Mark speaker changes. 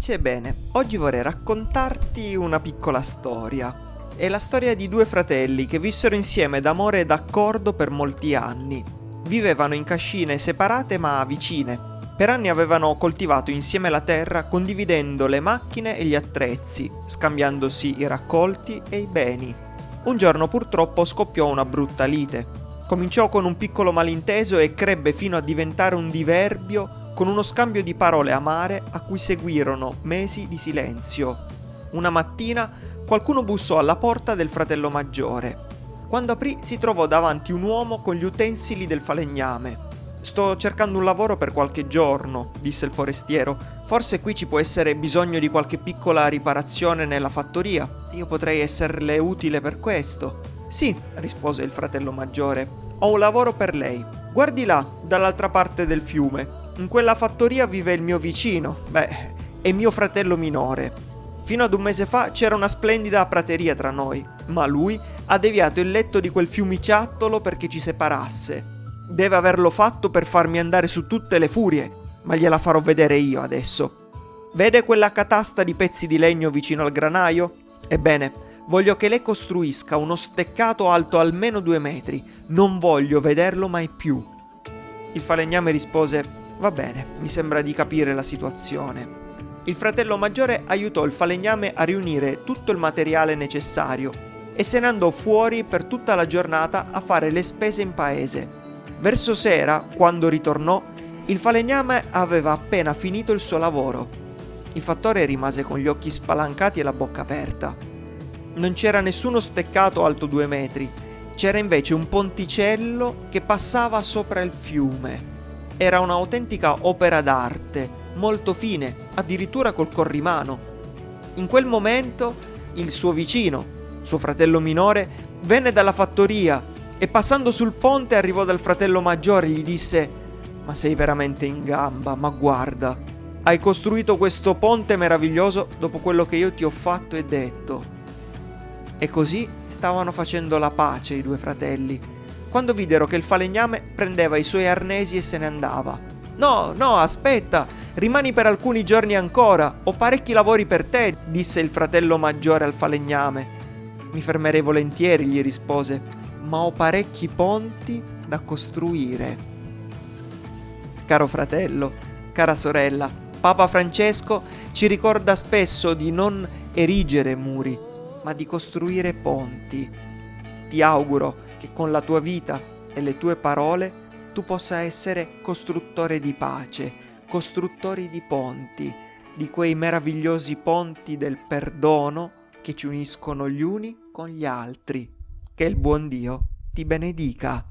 Speaker 1: pace, bene, oggi vorrei raccontarti una piccola storia. È la storia di due fratelli che vissero insieme d'amore e d'accordo per molti anni. Vivevano in cascine separate ma vicine. Per anni avevano coltivato insieme la terra condividendo le macchine e gli attrezzi, scambiandosi i raccolti e i beni. Un giorno purtroppo scoppiò una brutta lite. Cominciò con un piccolo malinteso e crebbe fino a diventare un diverbio con uno scambio di parole amare a cui seguirono mesi di silenzio. Una mattina qualcuno bussò alla porta del fratello maggiore. Quando aprì si trovò davanti un uomo con gli utensili del falegname. Sto cercando un lavoro per qualche giorno, disse il forestiero. Forse qui ci può essere bisogno di qualche piccola riparazione nella fattoria. Io potrei esserle utile per questo. Sì, rispose il fratello maggiore. Ho un lavoro per lei. Guardi là, dall'altra parte del fiume. In quella fattoria vive il mio vicino, beh, è mio fratello minore. Fino ad un mese fa c'era una splendida prateria tra noi, ma lui ha deviato il letto di quel fiumiciattolo perché ci separasse. Deve averlo fatto per farmi andare su tutte le furie, ma gliela farò vedere io adesso. Vede quella catasta di pezzi di legno vicino al granaio? Ebbene, voglio che lei costruisca uno steccato alto almeno due metri. Non voglio vederlo mai più. Il falegname rispose Va bene, mi sembra di capire la situazione. Il fratello maggiore aiutò il falegname a riunire tutto il materiale necessario e se ne andò fuori per tutta la giornata a fare le spese in paese. Verso sera, quando ritornò, il falegname aveva appena finito il suo lavoro. Il fattore rimase con gli occhi spalancati e la bocca aperta. Non c'era nessuno steccato alto due metri, c'era invece un ponticello che passava sopra il fiume era un'autentica opera d'arte, molto fine, addirittura col corrimano. In quel momento il suo vicino, suo fratello minore, venne dalla fattoria e passando sul ponte arrivò dal fratello maggiore e gli disse Ma sei veramente in gamba, ma guarda, hai costruito questo ponte meraviglioso dopo quello che io ti ho fatto e detto. E così stavano facendo la pace i due fratelli quando videro che il falegname prendeva i suoi arnesi e se ne andava. No, no, aspetta, rimani per alcuni giorni ancora, ho parecchi lavori per te, disse il fratello maggiore al falegname. Mi fermerei volentieri, gli rispose, ma ho parecchi ponti da costruire. Caro fratello, cara sorella, Papa Francesco ci ricorda spesso di non erigere muri, ma di costruire ponti. Ti auguro che con la tua vita e le tue parole tu possa essere costruttore di pace, costruttori di ponti, di quei meravigliosi ponti del perdono che ci uniscono gli uni con gli altri. Che il buon Dio ti benedica.